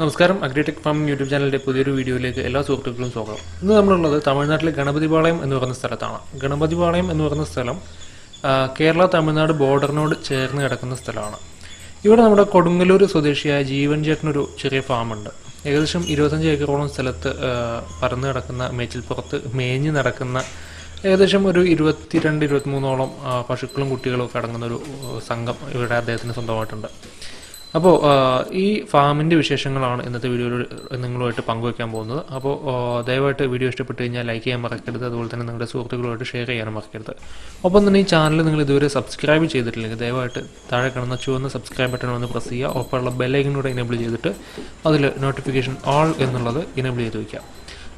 നമസ്കാരം. Agritech farming YouTube ചാനലിന്റെ പുതിയൊരു വീഡിയോയിലേക്ക് എല്ലാ സുഹൃത്തുക്കളും സ്വാഗതം. ഇന്ന് നമ്മളുള്ളത് തമിഴ്നാട്ടിലെ ഗണപതിപാളയം എന്ന് പറയുന്ന സ്ഥലത്താണ്. ഗണപതിപാളയം എന്ന് പറയുന്ന സ്ഥലം കേരള തമിഴ്നാട് ബോർഡറിനോട് ചേർന്ന് കിടക്കുന്ന സ്ഥലമാണ്. ഇവിടെ നമ്മുടെ കൊടുങ്ങല്ലൂർ സ്വദേശിയായ ജീവൻ ചേട്ടനൊരു ചെറിയ ഫാമുണ്ട്. ഏകദേശം ഇരുപത്തഞ്ച് ഏക്കറോളം സ്ഥലത്ത് പറന്ന് കിടക്കുന്ന മേച്ചിൽപ്പുറത്ത് മേഞ്ഞ് നടക്കുന്ന ഏകദേശം ഒരു ഇരുപത്തിരണ്ട് ഇരുപത്തിമൂന്നോളം പശുക്കളും കുട്ടികളും ഒക്കെ അടങ്ങുന്ന ഒരു സംഘം ഇവിടെ അദ്ദേഹത്തിന് സ്വന്തമായിട്ടുണ്ട്. അപ്പോൾ ഈ ഫാമിന്റെ വിശേഷങ്ങളാണ് ഇന്നത്തെ വീഡിയോയിൽ നിങ്ങളുമായിട്ട് പങ്കുവയ്ക്കാൻ പോകുന്നത്. അപ്പോൾ ദയവായിട്ട് വീഡിയോ ഇഷ്ടപ്പെട്ട് കഴിഞ്ഞാൽ ലൈക്ക് ചെയ്യാൻ മറക്കരുത്. അതുപോലെ തന്നെ നിങ്ങളുടെ സുഹൃത്തുക്കളുമായിട്ട് ഷെയർ ചെയ്യാനും മറക്കരുത്. ഒപ്പം തന്നെ ഈ ചാനൽ നിങ്ങൾ ഇതുവരെ സബ്സ്ക്രൈബ് ചെയ്തിട്ടില്ലെങ്കിൽ ദയവായിട്ട് താഴെ കിടന്ന ചുവന്ന സബ്സ്ക്രൈബ് ബട്ടൺ ഒന്ന് പ്രസ് ചെയ്യുക. ഒപ്പമുള്ള ബെല്ലൈക്കനൂടെ എനേബിൾ ചെയ്തിട്ട് അതിൽ നോട്ടിഫിക്കേഷൻ ഓൾ എന്നുള്ളത് എനേബിൾ ചെയ്ത് വയ്ക്കാം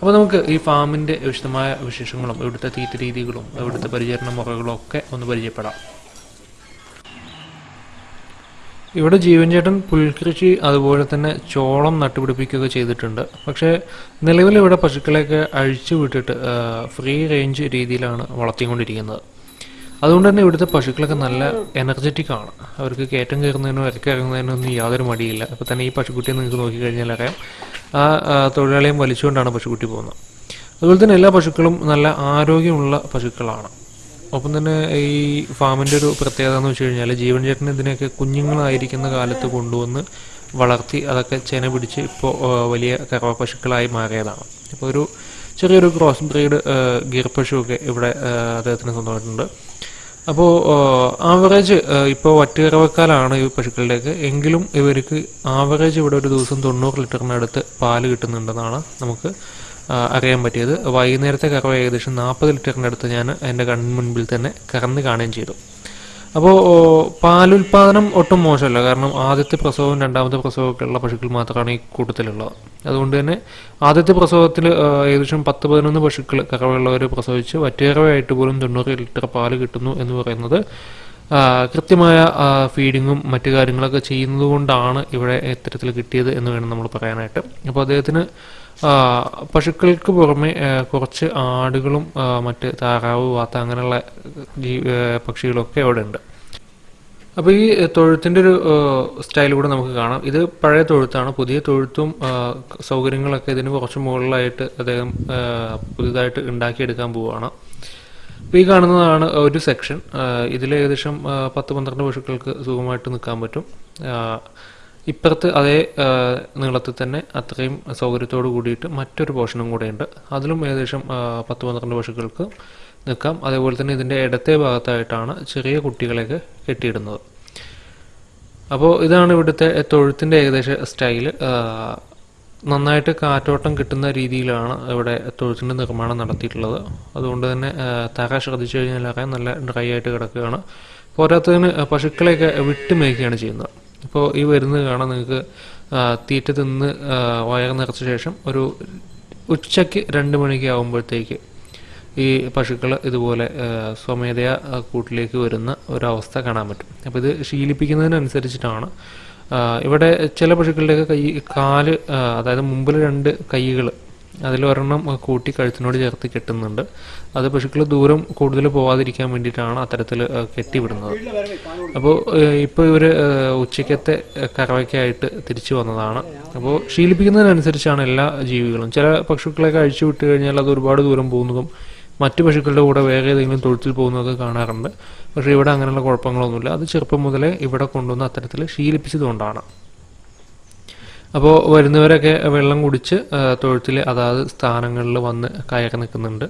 അപ്പോൾ നമുക്ക് ഈ ഫാമിന്റെ വിശദമായ വിശേഷങ്ങളും ഇവിടുത്തെ തീറ്റ രീതികളും ഇവിടുത്തെ പരിചരണ മുറകളും ഒക്കെ ഒന്ന് പരിചയപ്പെടാം. ഇവിടെ ജീവൻ ചേട്ടൻ പുൽകൃഷി അതുപോലെ തന്നെ ചോളം നട്ടുപിടിപ്പിക്കുകയൊക്കെ ചെയ്തിട്ടുണ്ട്. പക്ഷേ നിലവിൽ ഇവിടെ പശുക്കളെയൊക്കെ അഴിച്ചു വിട്ടിട്ട് ഫ്രീ റേഞ്ച് രീതിയിലാണ് വളർത്തിക്കൊണ്ടിരിക്കുന്നത്. അതുകൊണ്ട് തന്നെ ഇവിടുത്തെ പശുക്കളൊക്കെ നല്ല എനർജറ്റിക് ആണ്. അവർക്ക് കയറ്റം കയറുന്നതിനോ ഇറക്കി ഇറങ്ങുന്നതിനോ ഒന്നും യാതൊരു മടിയില്ല. അപ്പോൾ തന്നെ ഈ പശുക്കുട്ടിയെ നിങ്ങൾക്ക് നോക്കിക്കഴിഞ്ഞാൽ അറിയാം. ആ, തൊഴിലാളിയും വലിച്ചുകൊണ്ടാണ് പശുക്കുട്ടി പോകുന്നത്. അതുപോലെ തന്നെ എല്ലാ പശുക്കളും നല്ല ആരോഗ്യമുള്ള പശുക്കളാണ്. ഒപ്പം തന്നെ ഈ ഫാമിന്റെ ഒരു പ്രത്യേകത എന്ന് വെച്ച് കഴിഞ്ഞാൽ ജീവൻ ചേട്ടൻ ഇതിനെയൊക്കെ കുഞ്ഞുങ്ങളായിരിക്കുന്ന കാലത്ത് കൊണ്ടുവന്ന് വളർത്തി അതൊക്കെ ചെന പിടിച്ച് ഇപ്പോൾ വലിയ കറവ പശുക്കളായി മാറിയതാണ്. ഇപ്പോൾ ഒരു ചെറിയൊരു ക്രോസ് ബ്രീഡ് ഗിർ പശുവൊക്കെ ഇവിടെ അദ്ദേഹത്തിന് സ്വന്തമായിട്ടുണ്ട്. അപ്പോൾ ആവറേജ് ഇപ്പോൾ വറ്റുകറവക്കാലാണ് ഈ പശുക്കളുടെയൊക്കെ. എങ്കിലും ഇവർക്ക് ആവറേജ് ഇവിടെ ഒരു ദിവസം തൊണ്ണൂറ് ലിറ്ററിനടുത്ത് പാൽ കിട്ടുന്നുണ്ടെന്നാണ് നമുക്ക് അറിയാൻ പറ്റിയത്. വൈകുന്നേരത്തെ കറവ ഏകദേശം നാൽപ്പത് ലിറ്ററിന്റെ അടുത്ത് ഞാൻ എന്റെ കണ്ണിന് മുൻപിൽ തന്നെ കറന്ന് കാണുകയും ചെയ്തു. അപ്പോൾ പാലുൽപാദനം ഒട്ടും മോശമല്ല. കാരണം ആദ്യത്തെ പ്രസവവും രണ്ടാമത്തെ പ്രസവമൊക്കെ ഉള്ള പശുക്കൾ മാത്രമാണ് ഈ കൂട്ടത്തിലുള്ളത്. അതുകൊണ്ട് തന്നെ ആദ്യത്തെ പ്രസവത്തിൽ ഏകദേശം പത്ത് പതിനൊന്ന് പശുക്കൾ കറവയുള്ളവർ പ്രസവിച്ച് വറ്റേറവയായിട്ട് പോലും തൊണ്ണൂറ് ലിറ്റർ പാൽ കിട്ടുന്നു എന്ന് പറയുന്നത് കൃത്യമായ ഫീഡിങ്ങും മറ്റു കാര്യങ്ങളൊക്കെ ചെയ്യുന്നത് കൊണ്ടാണ് ഇവിടെ ഇത്തരത്തിൽ കിട്ടിയത് എന്ന് വേണം നമ്മൾ പറയാനായിട്ട്. അപ്പോൾ അദ്ദേഹത്തിന് പശുക്കൾക്ക് പുറമെ കുറച്ച് ആടുകളും മറ്റ് താറാവ് വാത്ത അങ്ങനെയുള്ള ജീ പക്ഷികളൊക്കെ അവിടെ ഉണ്ട്. അപ്പോൾ ഈ തൊഴുത്തിന്റെ ഒരു സ്റ്റൈൽ കൂടെ നമുക്ക് കാണാം. ഇത് പഴയ തൊഴുത്താണ്. പുതിയ തൊഴുത്തും സൗകര്യങ്ങളൊക്കെ ഇതിന് കുറച്ച് മുകളിലായിട്ട് അദ്ദേഹം പുതിയതായിട്ട് ഉണ്ടാക്കിയെടുക്കാൻ പോവുകയാണ് അപ്പോൾ ഈ കാണുന്നതാണ് ഒരു സെക്ഷൻ ഇതിൽ ഏകദേശം പത്ത് പന്ത്രണ്ട് പശുക്കൾക്ക് സുഖമായിട്ട് നിൽക്കാൻ പറ്റും. ഇപ്പുറത്ത് അതേ നീളത്തിൽ തന്നെ അത്രയും സൗകര്യത്തോട് കൂടിയിട്ട് മറ്റൊരു പോർഷനും കൂടെയുണ്ട് അതിലും ഏകദേശം പത്ത് പന്ത്രണ്ട് പശുക്കൾക്ക് നിൽക്കാം. അതേപോലെ തന്നെ ഇതിന്റെ ഇടത്തെ ഭാഗത്തായിട്ടാണ് ചെറിയ കുട്ടികളെയൊക്കെ കെട്ടിയിടുന്നത്. അപ്പോൾ ഇതാണ് ഇവിടുത്തെ തൊഴുത്തിന്റെ ഏകദേശം സ്റ്റൈൽ. നന്നായിട്ട് കാറ്റോട്ടം കിട്ടുന്ന രീതിയിലാണ് ഇവിടെ തൊഴുത്തിന്റെ നിർമ്മാണം നടത്തിയിട്ടുള്ളത്. അതുകൊണ്ട് തന്നെ തറ ശ്രദ്ധിച്ചു കഴിഞ്ഞാൽ നല്ല ഡ്രൈ ആയിട്ട് കിടക്കുകയാണ്. പോരാത്തതിന് പശുക്കളെയൊക്കെ വിട്ട് മേയ്ക്കുകയാണ് ചെയ്യുന്നത്. ഇപ്പോൾ ഈ വരുന്നത് കാണാൻ നിങ്ങൾക്ക് തീറ്റ തിന്ന് വയർ നിറച്ച ശേഷം ഒരു ഉച്ചയ്ക്ക് രണ്ട് മണിക്ക് ആകുമ്പോഴത്തേക്ക് ഈ പശുക്കൾ ഇതുപോലെ സ്വമേധയാ കൂട്ടിലേക്ക് വരുന്ന ഒരവസ്ഥ കാണാൻ പറ്റും. അപ്പോൾ ഇത് ശീലിപ്പിക്കുന്നതിനനുസരിച്ചിട്ടാണ്. ഇവിടെ ചില പശുക്കളുടെയൊക്കെ കൈ കാൽ അതായത് മുമ്പിൽ രണ്ട് കൈകൾ അതിലൊരെണ്ണം കൂട്ടി കഴുത്തിനോട് ചേർത്ത് കെട്ടുന്നുണ്ട്. അത് പശുക്കൾ ദൂരം കൂടുതൽ പോവാതിരിക്കാൻ വേണ്ടിയിട്ടാണ് അത്തരത്തിൽ കെട്ടിവിടുന്നത്. അപ്പോൾ ഇപ്പോൾ ഇവർ ഉച്ചയ്ക്കത്തെ കറവയ്ക്കായിട്ട് തിരിച്ചു വന്നതാണ്. അപ്പോൾ ശീലിപ്പിക്കുന്നതിനനുസരിച്ചാണ് എല്ലാ ജീവികളും. ചില പശുക്കളെയൊക്കെ അഴിച്ചു വിട്ട് കഴിഞ്ഞാൽ അത് ഒരുപാട് ദൂരം പോകുന്നതും മറ്റു പശുക്കളുടെ കൂടെ വേറെ ഏതെങ്കിലും തൊഴുത്തിൽ പോകുന്നതൊക്കെ കാണാറുണ്ട്. പക്ഷേ ഇവിടെ അങ്ങനെയുള്ള കുഴപ്പങ്ങളൊന്നുമില്ല. അത് ചെറുപ്പം മുതലേ ഇവിടെ കൊണ്ടുവന്ന് അത്തരത്തിൽ ശീലിപ്പിച്ചതുകൊണ്ടാണ്. അപ്പോൾ വരുന്നവരൊക്കെ വെള്ളം കുടിച്ച് തൊഴുത്തിൽ അതാത് സ്ഥാനങ്ങളിൽ വന്ന് കയറി നിൽക്കുന്നുണ്ട്.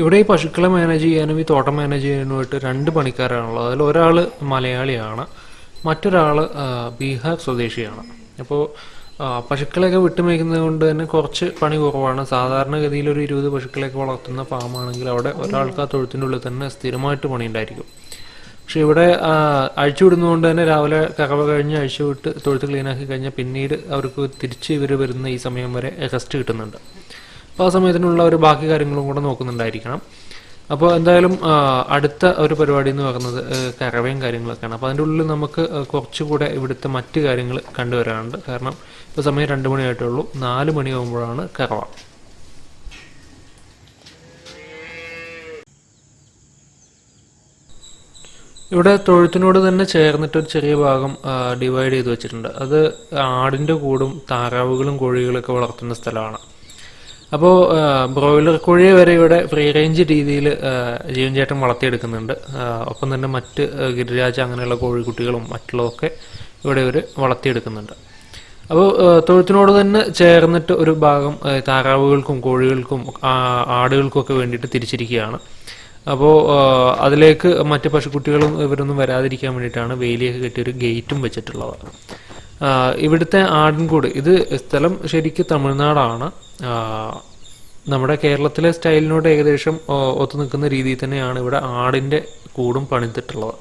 ഇവിടെ ഈ പശുക്കളെ മാനേജ് ചെയ്യാനും ഈ തോട്ടം മാനേജ് ചെയ്യാനുമായിട്ട് രണ്ട് പണിക്കാരാണുള്ളത്. അതിൽ ഒരാൾ മലയാളിയാണ് മറ്റൊരാൾ ബീഹാർ സ്വദേശിയാണ്. അപ്പോൾ പശുക്കളെയൊക്കെ വിട്ടുമേക്കുന്നത് കൊണ്ട് തന്നെ കുറച്ച് പണി കുറവാണ്. സാധാരണഗതിയിൽ ഒരു ഇരുപത് പശുക്കളെയൊക്കെ വളർത്തുന്ന ഫാമാണെങ്കിൽ അവിടെ ഒരാൾക്ക് ആ തൊഴുത്തിന്റെ ഉള്ളിൽ തന്നെ സ്ഥിരമായിട്ട് പണി ഉണ്ടായിരിക്കും പക്ഷെ ഇവിടെ അഴിച്ചുവിടുന്നതുകൊണ്ട് അഴിച്ചു വിടുന്നതുകൊണ്ട് തന്നെ രാവിലെ കറവ കഴിഞ്ഞ് അഴിച്ചു വിട്ട് തൊഴുത്ത് ക്ലീനാക്കി കഴിഞ്ഞാൽ പിന്നീട് അവർക്ക് തിരിച്ച് ഇവർ വരുന്ന ഈ സമയം വരെ റെസ്റ്റ് കിട്ടുന്നുണ്ട്. അപ്പോൾ ആ സമയത്തിനുള്ള ഒരു ബാക്കി കാര്യങ്ങളും കൂടെ നോക്കുന്നുണ്ടായിരിക്കണം. അപ്പോൾ എന്തായാലും അടുത്ത ഒരു പരിപാടി എന്ന് പറയുന്നത് കരവയും കാര്യങ്ങളൊക്കെയാണ്. അപ്പോൾ അതിന്റെ ഉള്ളിൽ നമുക്ക് കുറച്ചുകൂടെ ഇവിടുത്തെ മറ്റ് കാര്യങ്ങൾ കണ്ടുവരാനുണ്ട്. കാരണം ഇപ്പോൾ സമയം രണ്ട് മണിയായിട്ടുള്ളൂ. നാല് മണിയാകുമ്പോഴാണ് കറവ. ഇവിടെ തൊഴുത്തിനോട് തന്നെ ചേർന്നിട്ട് ഒരു ചെറിയ ഭാഗം ഡിവൈഡ് ചെയ്ത് വെച്ചിട്ടുണ്ട്. അത് ആടിന്റെ കൂടും താറാവുകളും കോഴികളൊക്കെ വളർത്തുന്ന സ്ഥലമാണ്. അപ്പോൾ ബ്രോയിലർ കോഴിയെ വരെ ഇവിടെ ഫ്രീ റേഞ്ച് രീതിയിൽ ജീവൻ ചേട്ടൻ വളർത്തിയെടുക്കുന്നുണ്ട്. ഒപ്പം തന്നെ മറ്റ് ഗിരിരാജ് അങ്ങനെയുള്ള കോഴിക്കുട്ടികളും മറ്റുള്ളതൊക്കെ ഇവിടെ ഇവർ വളർത്തിയെടുക്കുന്നുണ്ട്. അപ്പോൾ തൊഴുത്തിനോട് തന്നെ ചേർന്നിട്ട് ഒരു ഭാഗം താറാവുകൾക്കും കോഴികൾക്കും ആടുകൾക്കുമൊക്കെ വേണ്ടിയിട്ട് തിരിച്ചിരിക്കുകയാണ്. അപ്പോൾ അതിലേക്ക് മറ്റ് പശുക്കുട്ടികളും ഇവരൊന്നും വരാതിരിക്കാൻ വേണ്ടിയിട്ടാണ് വേലിയൊക്കെ കെട്ടി ഒരു ഗേറ്റും വെച്ചിട്ടുള്ളത്. ഇവിടുത്തെ ആടൻകൂട്. ഇത് സ്ഥലം ശരിക്കും തമിഴ്നാടാണ്. നമ്മുടെ കേരളത്തിലെ സ്റ്റൈലിനോട് ഏകദേശം ഒത്തു നിൽക്കുന്ന രീതിയിൽ തന്നെയാണ് ഇവിടെ ആടിന്റെ കൂടും പണിതിട്ടുള്ളത്.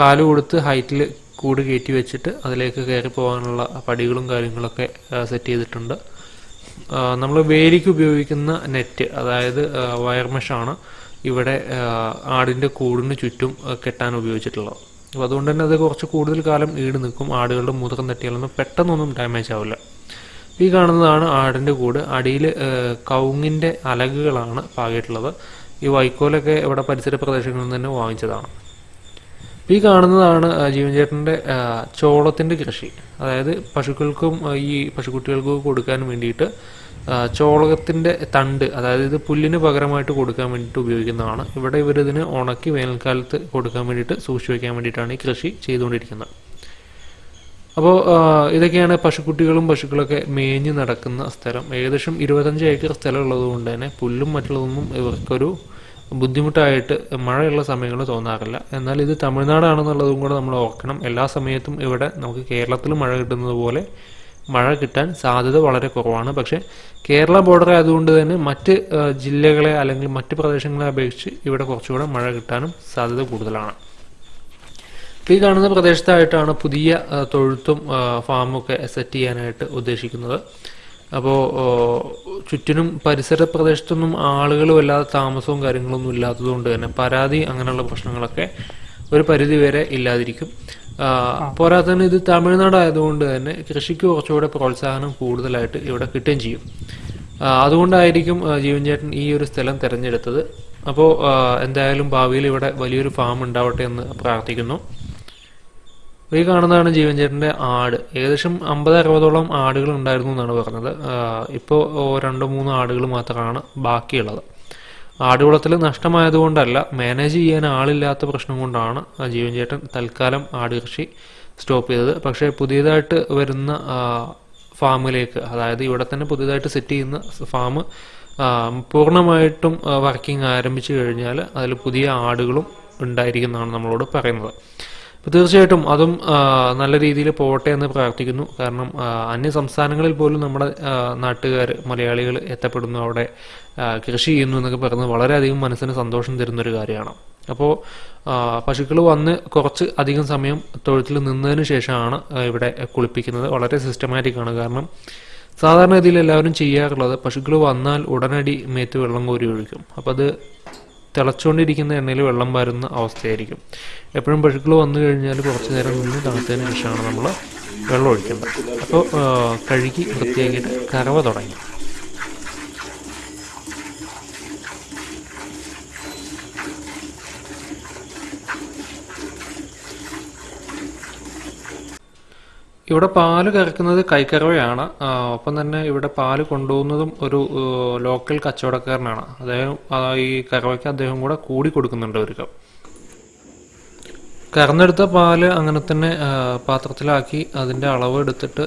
കാൽ കൊടുത്ത് ഹൈറ്റിൽ കൂട് കയറ്റി വെച്ചിട്ട് അതിലേക്ക് കയറി പോകാനുള്ള പടികളും കാര്യങ്ങളൊക്കെ സെറ്റ് ചെയ്തിട്ടുണ്ട്. നമ്മൾ വേലിക്ക് ഉപയോഗിക്കുന്ന നെറ്റ് അതായത് വയർമെഷാണ് വയർ മെഷാണ് ഇവിടെ ആടിന്റെ കൂടിന് ചുറ്റും കെട്ടാൻ ഉപയോഗിച്ചിട്ടുള്ളത്. അപ്പോൾ അതുകൊണ്ട് തന്നെ അത് കുറച്ച് കൂടുതൽ കാലം ഈട് നിൽക്കും. ആടുകളുടെ മുതക്കം തട്ടിയാലൊന്നും പെട്ടെന്നൊന്നും ഡാമേജ് ആവില്ല. ഈ കാണുന്നതാണ് ആടിന്റെ കൂട്. അടിയിൽ കവുങ്ങിന്റെ അലകുകളാണ് പാകിയിട്ടുള്ളത്. ഈ വൈക്കോലൊക്കെ ഇവിടെ പരിസര പ്രദേശങ്ങളിൽ തന്നെ വാങ്ങിച്ചതാണ്. ഈ കാണുന്നതാണ് ജീവൻചേട്ടന്റെ ജീവൻ ചേട്ടന്റെ ചോളത്തിന്റെ കൃഷി. അതായത് പശുക്കൾക്കും ഈ പശുക്കുട്ടികൾക്കും കൊടുക്കാൻ വേണ്ടിയിട്ട് ആ, ചോളത്തിന്റെ തണ്ട് അതായത് ഇത് പുല്ലിന് പകരമായിട്ട് കൊടുക്കാൻ വേണ്ടിയിട്ട് ഉപയോഗിക്കുന്നതാണ്. ഇവിടെ ഇവരിതിന് ഉണക്കി വേനൽക്കാലത്ത് കൊടുക്കാൻ വേണ്ടിയിട്ട് സൂക്ഷിച്ചു വയ്ക്കാൻ വേണ്ടിയിട്ടാണ് ഈ കൃഷി ചെയ്തുകൊണ്ടിരിക്കുന്നത്. അപ്പോൾ ഇതൊക്കെയാണ് പശുക്കുട്ടികളും പശുക്കളൊക്കെ മേഞ്ഞ് നടക്കുന്ന സ്ഥലം. ഏകദേശം ഇരുപത്തഞ്ച് ഏക്കർ സ്ഥലം ഉള്ളതുകൊണ്ട് തന്നെ പുല്ലും മറ്റുള്ളതൊന്നും ഇവർക്കൊരു ബുദ്ധിമുട്ടായിട്ട് മഴയുള്ള സമയങ്ങളിൽ തോന്നാറില്ല. എന്നാൽ ഇത് തമിഴ്നാടാണെന്നുള്ളതും കൂടെ നമ്മൾ ഓർക്കണം. എല്ലാ സമയത്തും ഇവിടെ നമുക്ക് കേരളത്തിൽ മഴ കിട്ടുന്നത് പോലെ മഴ കിട്ടാൻ സാധ്യത വളരെ കുറവാണ്. പക്ഷേ കേരള ബോർഡർ ആയതുകൊണ്ട് തന്നെ മറ്റ് ജില്ലകളെ അല്ലെങ്കിൽ മറ്റ് പ്രദേശങ്ങളെ അപേക്ഷിച്ച് ഇവിടെ കുറച്ചുകൂടെ മഴ കിട്ടാനും സാധ്യത കൂടുതലാണ്. ഈ കാണുന്ന പ്രദേശത്തായിട്ടാണ് പുതിയ തൊഴുത്തും ആ, ഫാമും ഒക്കെ സെറ്റ് ചെയ്യാനായിട്ട് ഉദ്ദേശിക്കുന്നത്. അപ്പോൾ ചുറ്റിനും പരിസര പ്രദേശത്തൊന്നും ആളുകൾ വല്ലാതെ താമസവും കാര്യങ്ങളൊന്നും ഇല്ലാത്തതുകൊണ്ട് തന്നെ പരാതി അങ്ങനെയുള്ള പ്രശ്നങ്ങളൊക്കെ ഒരു പരിധി വരെ ഇല്ലാതിരിക്കും. ആ, തന്നെ ഇത് തമിഴ്നാട് ആയതുകൊണ്ട് തന്നെ കൃഷിക്ക് കുറച്ചുകൂടെ പ്രോത്സാഹനം കൂടുതലായിട്ട് ഇവിടെ കിട്ടുകയും ചെയ്യും. അതുകൊണ്ടായിരിക്കും ജീവൻ ചേട്ടൻ ഈ ഒരു സ്ഥലം തിരഞ്ഞെടുത്തത്. അപ്പോൾ എന്തായാലും ഭാവിയിൽ ഇവിടെ വലിയൊരു ഫാം ഉണ്ടാവട്ടെ എന്ന് പ്രാർത്ഥിക്കുന്നു. ഈ കാണുന്നതാണ് ജീവൻ ചേട്ടന്റെ ആട്. ഏകദേശം അമ്പത് അറുപതോളം ആടുകൾ ഉണ്ടായിരുന്നു എന്നാണ് പറഞ്ഞത്. ഇപ്പോൾ രണ്ടോ മൂന്നോ ആടുകൾ മാത്രമാണ് ബാക്കിയുള്ളത്. ആടുവളത്തിൽ നഷ്ടമായതുകൊണ്ടല്ല മാനേജ് ചെയ്യാൻ ആളില്ലാത്ത പ്രശ്നം കൊണ്ടാണ് ജീവൻ ചേട്ടൻ തൽക്കാലം ആട് കൃഷി സ്റ്റോപ്പ് ചെയ്തത്. പക്ഷേ പുതിയതായിട്ട് വരുന്ന ഫാമിലേക്ക് അതായത് ഇവിടെ തന്നെ പുതിയതായിട്ട് സെറ്റ് ചെയ്യുന്ന ഫാം പൂർണമായിട്ടും വർക്കിംഗ് ആരംഭിച്ചു കഴിഞ്ഞാൽ അതിൽ പുതിയ ആടുകളും ഉണ്ടായിരിക്കുന്നതാണ് നമ്മളോട് പറയുന്നത്. അപ്പോൾ തീർച്ചയായിട്ടും അതും നല്ല രീതിയിൽ പോകട്ടെ എന്ന് പ്രാർത്ഥിക്കുന്നു. കാരണം അന്യ സംസ്ഥാനങ്ങളിൽ പോലും നമ്മുടെ നാട്ടുകാർ മലയാളികൾ എത്തപ്പെടുന്നു അവിടെ കൃഷി ചെയ്യുന്നു എന്നൊക്കെ പറയുന്നത് വളരെയധികം മനസ്സിന് സന്തോഷം തരുന്നൊരു കാര്യമാണ്. അപ്പോൾ പശുക്കൾ വന്ന് കുറച്ച് അധികം സമയം തൊഴുത്തിൽ നിന്നതിന് ശേഷമാണ് ഇവിടെ കുളിപ്പിക്കുന്നത്. വളരെ സിസ്റ്റമാറ്റിക് ആണ്. കാരണം സാധാരണ രീതിയിൽ എല്ലാവരും ചെയ്യാറുള്ളത് പശുക്കൾ വന്നാൽ ഉടനടി മേത്ത് വെള്ളം കോരി ഒഴിക്കും. അപ്പോൾ അത് തിളച്ചുകൊണ്ടിരിക്കുന്ന എണ്ണയിൽ വെള്ളം വരുന്ന അവസ്ഥയായിരിക്കും. എപ്പോഴും പശുക്കൾ വന്നു കഴിഞ്ഞാൽ കുറച്ച് നേരം നിന്ന് തണുത്തതിന് ശേഷമാണ് നമ്മൾ വെള്ളം ഒഴിക്കേണ്ടത്. അപ്പോൾ കഴുകി വൃത്തിയാക്കിയിട്ട് കറവ തുടങ്ങി. ഇവിടെ പാൽ കറക്കുന്നത് കൈക്കറവയാണ് ഒപ്പം തന്നെ ഇവിടെ പാൽ കൊണ്ടുപോകുന്നതും ഒരു ലോക്കൽ കച്ചവടക്കാരനാണ്. അദ്ദേഹം ഈ കറവയ്ക്ക് അദ്ദേഹം കൂടെ കൂടി കൊടുക്കുന്നുണ്ട് ഒരു കപ്പ് കറന്നെടുത്ത പാൽ അങ്ങനെ തന്നെ പാത്രത്തിലാക്കി അതിന്റെ അളവ് എടുത്തിട്ട്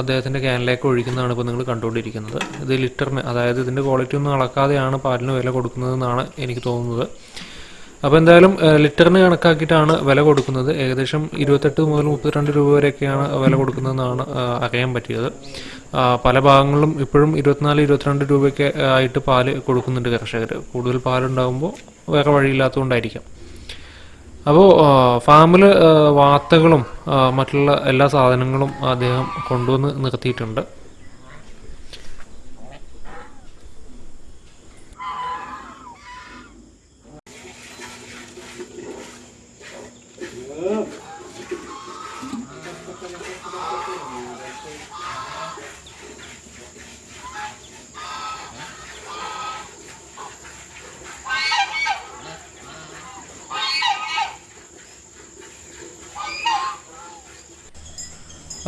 അദ്ദേഹത്തിന്റെ ക്യാനിലേക്ക് ഒഴിക്കുന്നതാണ് ഇപ്പോൾ നിങ്ങൾ കണ്ടുകൊണ്ടിരിക്കുന്നത്. ഇത് ലിറ്ററിന് അതായത് ഇതിന്റെ ക്വാളിറ്റി ഒന്നും അളക്കാതെയാണ് പാലിന് വില കൊടുക്കുന്നതെന്നാണ് എനിക്ക് തോന്നുന്നത്. അപ്പോൾ എന്തായാലും ലിറ്ററിന് കണക്കാക്കിയിട്ടാണ് വില കൊടുക്കുന്നത്. ഏകദേശം ഇരുപത്തെട്ട് മുതൽ മുപ്പത്തിരണ്ട് രൂപ വരെയൊക്കെയാണ് വില കൊടുക്കുന്നതെന്നാണ് അറിയാൻ പറ്റിയത്. പല ഭാഗങ്ങളിലും ഇപ്പോഴും ഇരുപത്തിനാല് ഇരുപത്തിരണ്ട് രൂപയൊക്കെ ആയിട്ട് പാൽ കൊടുക്കുന്നുണ്ട് കർഷകർ കൂടുതൽ പാലുണ്ടാകുമ്പോൾ വേറെ വഴിയില്ലാത്തതുകൊണ്ടായിരിക്കാം. അപ്പോൾ ഫാമിൽ വാത്തകളും മറ്റുള്ള എല്ലാ സാധനങ്ങളും അദ്ദേഹം കൊണ്ടുവന്ന് നിർത്തിയിട്ടുണ്ട്.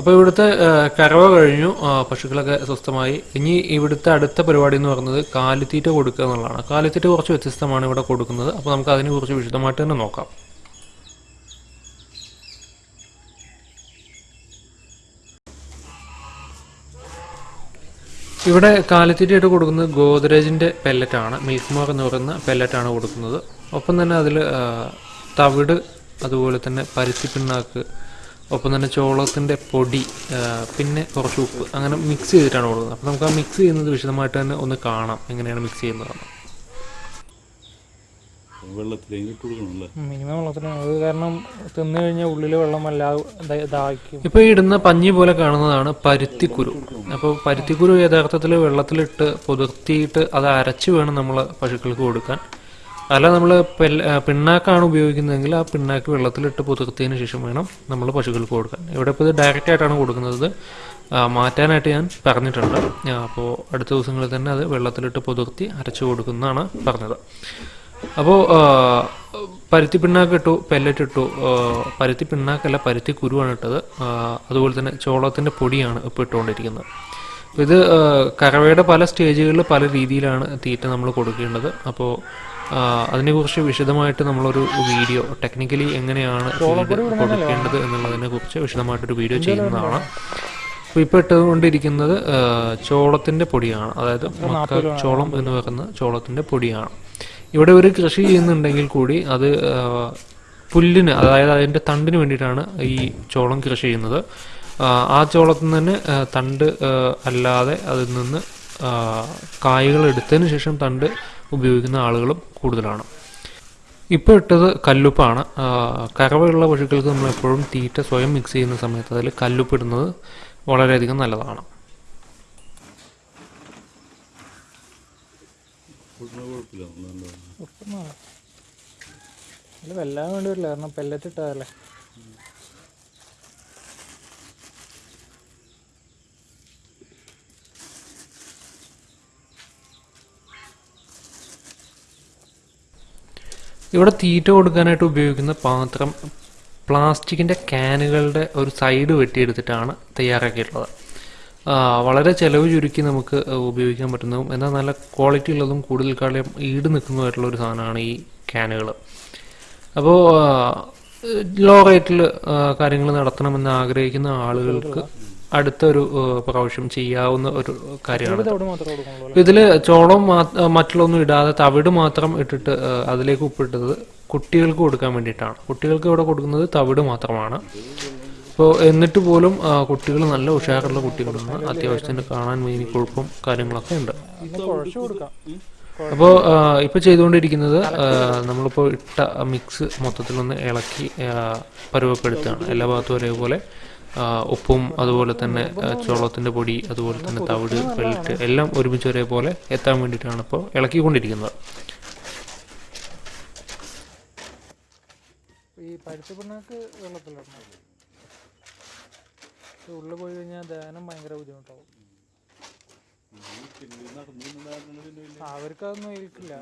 അപ്പോൾ ഇവിടുത്തെ കറവ കഴിഞ്ഞു. പശുക്കളൊക്കെ സ്വസ്ഥമായി. ഇനി ഇവിടുത്തെ അടുത്ത പരിപാടി എന്ന് പറയുന്നത് കാലിത്തീറ്റ കൊടുക്കുക എന്നുള്ളതാണ്. കാലിത്തീറ്റ കുറച്ച് വ്യത്യസ്തമാണ് ഇവിടെ കൊടുക്കുന്നത്. അപ്പോൾ നമുക്ക് അതിനെ കുറിച്ച് വിശദമായിട്ട് തന്നെ നോക്കാം. ഇവിടെ കാലിത്തീറ്റയായിട്ട് കൊടുക്കുന്നത് ഗോദ്രേജിന്റെ പെല്ലറ്റാണ് മിൽക്ക്മോർ എന്ന് പറയുന്ന പെല്ലറ്റാണ് കൊടുക്കുന്നത്. ഒപ്പം തന്നെ അതിൽ തവിട് അതുപോലെ തന്നെ പരുത്തി പിണ്ണാക്ക് ഒപ്പം തന്നെ ചോളത്തിന്റെ പൊടി പിന്നെ കുറച്ച് ഉപ്പ് അങ്ങനെ മിക്സ് ചെയ്തിട്ടാണ് കൊടുക്കുന്നത്. അപ്പോൾ നമുക്ക് ആ മിക്സ് ചെയ്യുന്നത് വിശദമായിട്ട് തന്നെ ഒന്ന് കാണാം എങ്ങനെയാണ് മിക്സ് ചെയ്യുന്നത്. മിനിമം വെള്ളത്തിന് അത് കാരണം തിന്നു കഴിഞ്ഞാൽ ഉള്ളിൽ വെള്ളം വല്ലാതെ ദാഹിക്കും ഇപ്പോൾ ഇടുന്ന പഞ്ഞി പോലെ കാണുന്നതാണ് പരുത്തിക്കുരു. അപ്പോൾ പരുത്തിക്കുരു യഥാർത്ഥത്തിൽ വെള്ളത്തിലിട്ട് പുതിർത്തിയിട്ട് അത് അരച്ച് വേണം നമ്മൾ പശുക്കൾക്ക് കൊടുക്കാൻ. അല്ല നമ്മൾ പിണ്ണാക്കാണ് ഉപയോഗിക്കുന്നതെങ്കിൽ ആ പിണ്ണാക്ക് വെള്ളത്തിലിട്ട് പുതിർത്തതിന് ശേഷം വേണം നമ്മൾ പശുക്കൾക്ക് കൊടുക്കാൻ. ഇവിടെ ഇപ്പോൾ ഇത് ഡയറക്റ്റ് ആയിട്ടാണ് കൊടുക്കുന്നത്. മാറ്റാനായിട്ട് ഞാൻ പറഞ്ഞിട്ടുണ്ട്. അപ്പോൾ അടുത്ത ദിവസങ്ങളിൽ തന്നെ അത് വെള്ളത്തിലിട്ട് പുതിർത്തി അരച്ചു കൊടുക്കുന്നതാണ് പറഞ്ഞത്. അപ്പോൾ പരുത്തി പിണ്ണാക്ക് ഇട്ടു പെല്ലറ്റ് ഇട്ടു. പരുത്തി പിണ്ണാക്കല്ല പരുത്തി കുരുവാണ് ഇട്ടത്. അതുപോലെ തന്നെ ചോളത്തിന്റെ പൊടിയാണ് ഇപ്പോൾ ഇട്ടുകൊണ്ടിരിക്കുന്നത്. ഇത് കറവയുടെ പല സ്റ്റേജുകളിൽ പല രീതിയിലാണ് തീറ്റ നമ്മൾ കൊടുക്കേണ്ടത്. അപ്പോൾ അതിനെക്കുറിച്ച് വിശദമായിട്ട് നമ്മളൊരു വീഡിയോ ടെക്നിക്കലി എങ്ങനെയാണ് ഫീഡ് കൊടുക്കേണ്ടത് എന്നുള്ളതിനെ കുറിച്ച് വിശദമായിട്ടൊരു വീഡിയോ ചെയ്യുന്നതാണ്. അപ്പോൾ ഇപ്പോൾ ഇട്ടുകൊണ്ടിരിക്കുന്നത് ചോളത്തിന്റെ പൊടിയാണ്. അതായത് മക്ക ചോളം എന്ന് പറയുന്ന ചോളത്തിന്റെ പൊടിയാണ്. ഇവിടെ ഒരു കൃഷി ചെയ്യുന്നുണ്ടെങ്കിൽ കൂടി അത് പുല്ലിന് അതായത് അതിന്റെ തണ്ടിന് വേണ്ടിയിട്ടാണ് ഈ ചോളം കൃഷി ചെയ്യുന്നത്. ആ, ചോളത്തിൽ നിന്ന് തന്നെ തണ്ട് അല്ലാതെ അതിൽ നിന്ന് കായ്കൾ എടുത്തതിന് ശേഷം തണ്ട് ഉപയോഗിക്കുന്ന ആളുകളും കൂടുതലാണ്. ഇപ്പോൾ ഇട്ടത് കല്ലുപ്പാണ്. കറവയുള്ള പശുക്കൾക്ക് നമ്മൾ എപ്പോഴും തീറ്റ സ്വയം മിക്സ് ചെയ്യുന്ന സമയത്ത് അതിൽ കല്ലുപ്പ് ഇടുന്നത് വളരെയധികം നല്ലതാണ്. വെല്ലാൻ വേണ്ടി വരില്ല. കാരണം പെല്ലറ്റ് ഇട്ടതല്ലേ? ഇവിടെ തീറ്റ കൊടുക്കാനായിട്ട് ഉപയോഗിക്കുന്ന പാത്രം പ്ലാസ്റ്റിക്കിന്റെ ക്യാനുകളുടെ ഒരു സൈഡ് വെട്ടിയെടുത്തിട്ടാണ് തയ്യാറാക്കിയിട്ടുള്ളത്. വളരെ ചിലവ് ചുരുക്കി നമുക്ക് ഉപയോഗിക്കാൻ പറ്റുന്നതും എന്നാൽ നല്ല ക്വാളിറ്റി ഉള്ളതും കൂടുതൽ കാലം ഈട് നിൽക്കുന്നതുമായിട്ടുള്ള ഒരു സാധനമാണ് ഈ ക്യാനുകൾ. അപ്പോൾ ലോ റേറ്റിൽ കാര്യങ്ങൾ നടത്തണമെന്ന് ആഗ്രഹിക്കുന്ന ആളുകൾക്ക് അടുത്തൊരു പ്രാവശ്യം ചെയ്യാവുന്ന ഒരു കാര്യമാണ് ഇതിൽ ചോളം മറ്റുള്ളൊന്നും ഇടാതെ തവിട് മാത്രം ഇട്ടിട്ട് അതിലേക്ക് ഉപ്പിട്ടത് കുട്ടികൾക്ക് കൊടുക്കാൻ വേണ്ടിയിട്ടാണ്. കുട്ടികൾക്ക് ഇവിടെ കൊടുക്കുന്നത് തവിട് മാത്രമാണ്. അപ്പോൾ എന്നിട്ട് പോലും കുട്ടികൾ നല്ല ഉഷാറുള്ള കുട്ടികളാണ്. അത്യാവശ്യത്തിന് കാണാൻ മീനി കൊഴുപ്പും കാര്യങ്ങളൊക്കെ ഉണ്ട്. അപ്പോൾ ഇപ്പോൾ ചെയ്തുകൊണ്ടിരിക്കുന്നത് നമ്മളിപ്പോൾ ഇട്ട മിക്സ് മൊത്തത്തിലൊന്ന് ഇളക്കി പരുവപ്പെടുത്തുകയാണ്. എല്ലാ ഭാഗത്തും ഒരേപോലെ ഉപ്പും അതുപോലെ തന്നെ ചോളത്തിന്റെ പൊടി അതുപോലെ തന്നെ തവിട് വെളുത്ത് എല്ലാം ഒരുമിച്ച് ഒരേപോലെ എത്താൻ വേണ്ടിയിട്ടാണ് ഇപ്പോൾ ഇളക്കിക്കൊണ്ടിരിക്കുന്നത് ഈ പരുത്തി പിണ്ണാക്ക് വെള്ളത്തിലിടണം ഉള്ളിൽ പോയി കഴിഞ്ഞാൽ ദഹനം ഭയങ്കര ബുദ്ധിമുട്ടാവും അവർക്കതൊന്നും ഏൽക്കില്ല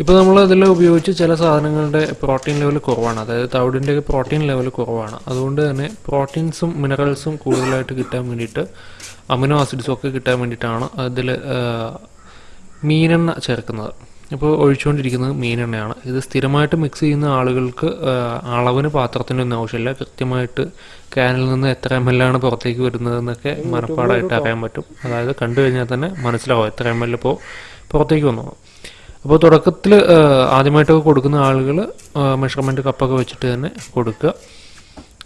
ഇപ്പോൾ നമ്മൾ അതിൽ ഉപയോഗിച്ച് ചില സാധനങ്ങളുടെ പ്രോട്ടീൻ ലെവൽ കുറവാണ്. അതായത് തവിടിന്റെ പ്രോട്ടീൻ ലെവൽ കുറവാണ്. അതുകൊണ്ട് തന്നെ പ്രോട്ടീൻസും മിനറൽസും കൂടുതലായിട്ട് കിട്ടാൻ വേണ്ടിയിട്ട് അമിനോ ആസിഡ്സും ഒക്കെ കിട്ടാൻ വേണ്ടിയിട്ടാണ് അതിൽ മീനെണ്ണ ചേർക്കുന്നത്. ഇപ്പോൾ ഒഴിച്ചുകൊണ്ടിരിക്കുന്നത് മീനെണ്ണയാണ്. ഇത് സ്ഥിരമായിട്ട് മിക്സ് ചെയ്യുന്ന ആളുകൾക്ക് അളവിന് പാത്രത്തിന്റെ ഒന്നും ആവശ്യമില്ല. കൃത്യമായിട്ട് ക്യാനിൽ നിന്ന് എത്ര എം എൽ ആണ് പുറത്തേക്ക് വരുന്നതെന്നൊക്കെ മനപ്പാടായിട്ട് അറിയാൻ പറ്റും. അതായത് കണ്ടു കഴിഞ്ഞാൽ തന്നെ മനസ്സിലാവും എത്ര എം എൽ ഇപ്പോൾ പുറത്തേക്ക് വന്നു. അപ്പോൾ തുടക്കത്തിൽ ആദ്യമായിട്ടൊക്കെ കൊടുക്കുന്ന ആളുകൾ മെഷർമെന്റ് കപ്പൊക്കെ വെച്ചിട്ട് തന്നെ കൊടുക്കുക.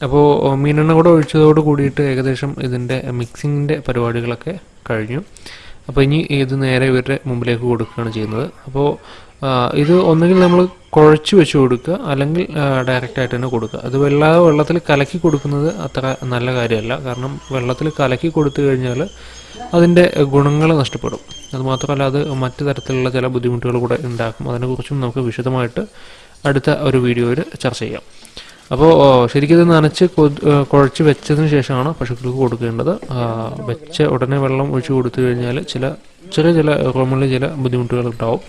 അപ്പോൾ മീനെണ്ണ കൂടെ ഒഴിച്ചതോട് കൂടിയിട്ട് ഏകദേശം ഇതിന്റെ മിക്സിങ്ങിന്റെ പരിപാടികളൊക്കെ കഴിഞ്ഞു. അപ്പോൾ ഇനി ഇത് നേരെ ഇവരുടെ മുമ്പിലേക്ക് കൊടുക്കുകയാണ് ചെയ്യുന്നത്. അപ്പോൾ ഇത് ഒന്നുകിൽ നമ്മൾ കുഴച്ച് വെച്ച് കൊടുക്കുക അല്ലെങ്കിൽ ഡയറക്റ്റായിട്ട് തന്നെ കൊടുക്കുക. അത് വെള്ളാതെ വെള്ളത്തിൽ കലക്കി കൊടുക്കുന്നത് അത്ര നല്ല കാര്യമല്ല. കാരണം വെള്ളത്തിൽ കലക്കി കൊടുത്തു കഴിഞ്ഞാൽ അതിന്റെ ഗുണങ്ങൾ നഷ്ടപ്പെടും. അതുമാത്രമല്ല അത് മറ്റു തരത്തിലുള്ള ചില ബുദ്ധിമുട്ടുകൾ കൂടെ ഉണ്ടാക്കും. അതിനെക്കുറിച്ചും നമുക്ക് വിശദമായിട്ട് അടുത്ത ഒരു വീഡിയോയിൽ ചർച്ച ചെയ്യാം. അപ്പോൾ ശരിക്കും ഇത് നനച്ച് കുഴച്ച് വെച്ചതിന് ശേഷമാണ് പശുക്കൾക്ക് കൊടുക്കേണ്ടത്. വെച്ച ഉടനെ വെള്ളം ഒഴിച്ച് കൊടുത്തു കഴിഞ്ഞാൽ ചില ചെറിയ ചില റൂമുകളിൽ ചില ബുദ്ധിമുട്ടുകൾ ഉണ്ടാവും.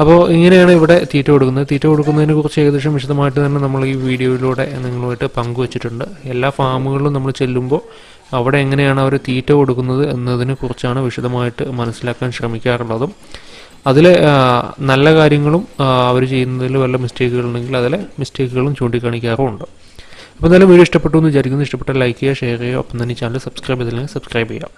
അപ്പോൾ ഇങ്ങനെയാണ് ഇവിടെ തീറ്റ കൊടുക്കുന്നത്. തീറ്റ കൊടുക്കുന്നതിനെ കുറിച്ച് ഏകദേശം വിശദമായിട്ട് തന്നെ നമ്മൾ ഈ വീഡിയോയിലൂടെ നിങ്ങളുമായിട്ട് പങ്കുവച്ചിട്ടുണ്ട്. എല്ലാ ഫാമുകളിലും നമ്മൾ ചെല്ലുമ്പോൾ അവിടെ എങ്ങനെയാണ് അവർ തീറ്റ കൊടുക്കുന്നത് എന്നതിനെ കുറിച്ചാണ് വിശദമായിട്ട് മനസ്സിലാക്കാൻ ശ്രമിക്കാറുള്ളതും. അതിൽ നല്ല കാര്യങ്ങളും അവർ ചെയ്യുന്നതിൽ വല്ല മിസ്റ്റേക്കുകൾ ഉണ്ടെങ്കിൽ അതിലെ മിസ്റ്റേക്കുകളും ചൂണ്ടിക്കാണിക്കാറുമുണ്ട് അപ്പോൾ എന്തായാലും വീഡിയോ ഇഷ്ടപ്പെട്ടു എന്ന് വിചാരിക്കുന്നു. ഇഷ്ടപ്പെട്ട ലൈക്ക് ചെയ്യുക ഷെയർ ചെയ്യുക. ഒപ്പം തന്നെ ചാനൽ സബ്സ്ക്രൈബ് ചെയ്തില്ലെങ്കിൽ സബ്സ്ക്രൈബ് ചെയ്യുക.